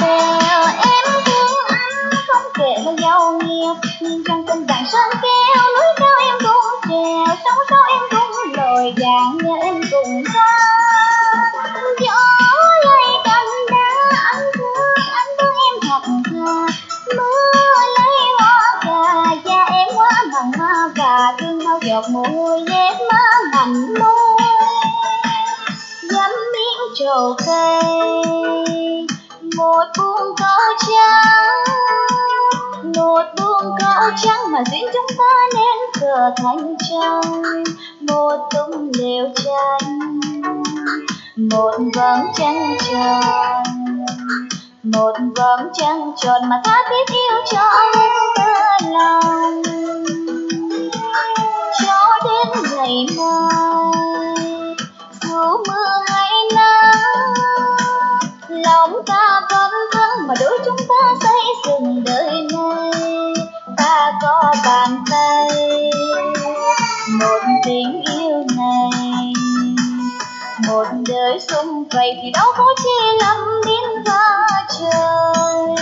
bèo em thương anh, không kể bao giàu nghiệp. Nhưng trong tình bạn sơn keo, núi cao em cũng trèo. Sóng sâu em cũng lội dạng nhớ em cùng xa. Gió lay cành đá, anh thương anh thương em thật thà. Mưa lấy hoa cà, da em quá mặn ma và thương bao giọt mồ hôi nhét má mặn môi dám miếng trầu cây một buông câu trắng. Một buông câu trắng mà duyên chúng ta nên trở thành trăng một tung lều tranh, một vầng trăng tròn. Một vầng trăng tròn mà ta biết yêu cho tơ ta mà đôi chúng ta xây dựng đời này. Ta có bàn tay, một tình yêu này. Một đời xung vầy thì đâu có chi lắm đến va trời